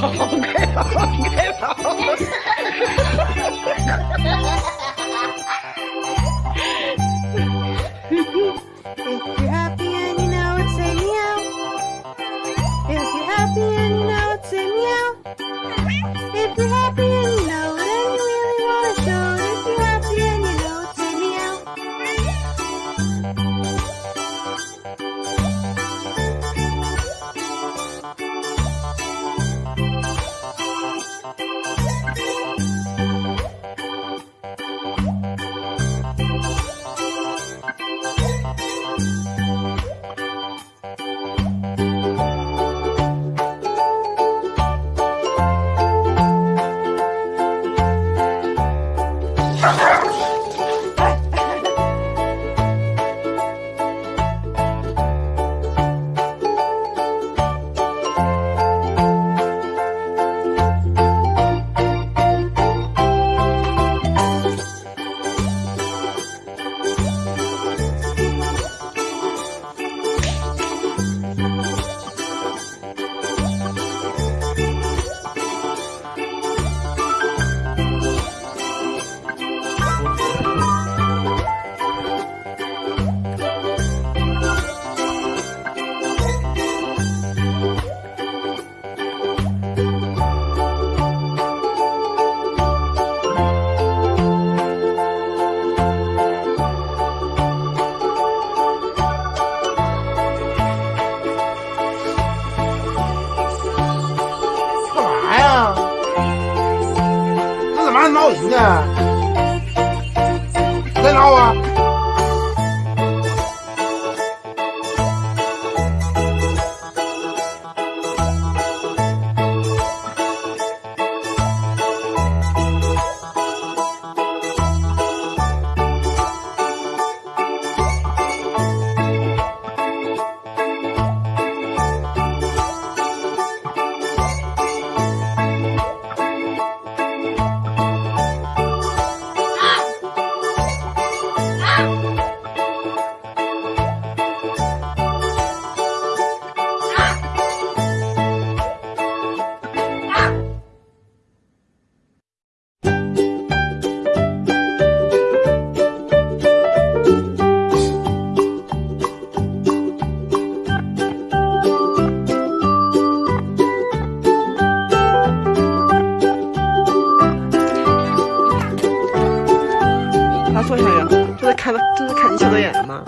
好，该跑，该跑。钓呢，在哪儿啊？他坐下来，就在看，就在看小导演呢吗？